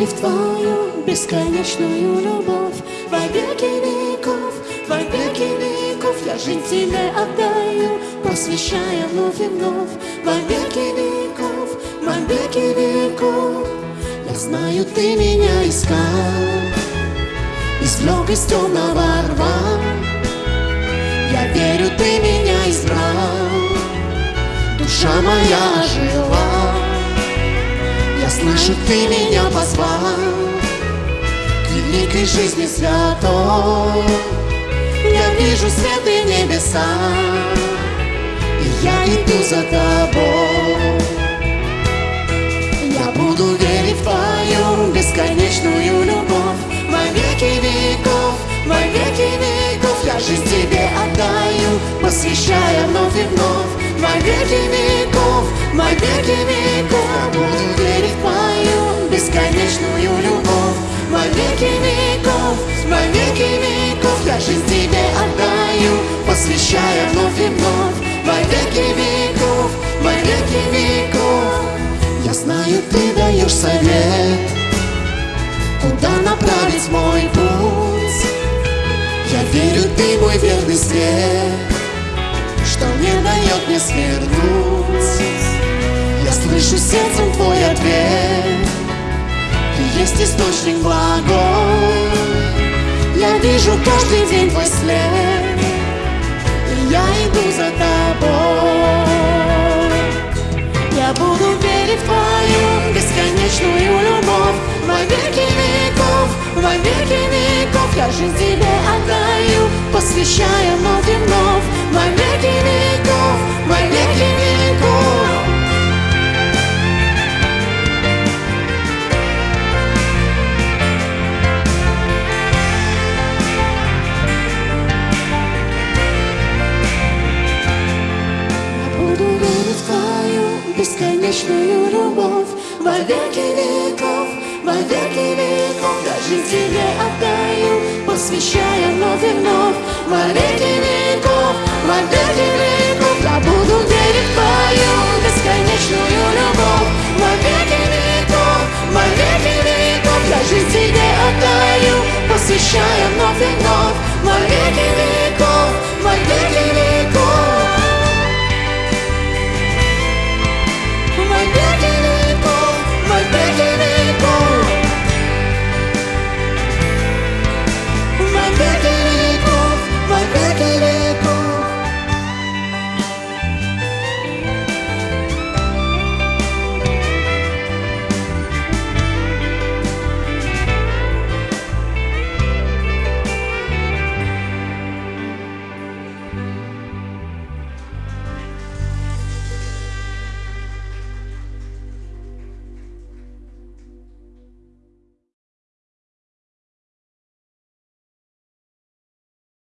верить в Твою бесконечную любовь. Во веки веков, во веки веков Я жизнь Тебе отдаю, посвящая вновь и вновь. Во веки веков, во веки веков. Я знаю, Ты меня искал. Извлек из темного рва. Я верю, Ты меня избрал. Душа моя жила Я слышу, Ты меня позвал К великой жизни святой. Я вижу свет и небеса И я иду за Тобой. Я буду верить в Твою бесконечную любовь Во веки веков, во веки веков. Я жизнь Тебе отдаю, посвящая вновь и вновь Во веки веков, во веки веков. Я буду бесконечную любовь. Во веки веков, во веки веков Я жизнь Тебе отдаю, посвящая вновь и вновь. Во веки веков, во веки веков Я знаю, Ты даешь совет Куда направить мой путь. Я верю, Ты мой верный свет Что не дает мне свернуть. Я слышу сердцем Твой ответ есть источник благой Я вижу каждый день Твой след И я иду за Тобой. Я буду верить в Твою бесконечную любовь Во веки веков, во веки веков. Я жизнь Тебе отдаю, посвящая вновь и вновь Во веки бесконечную любовь. Во веки веков, во веки веков жизнь Тебе отдаю, посвящая вновь и вновь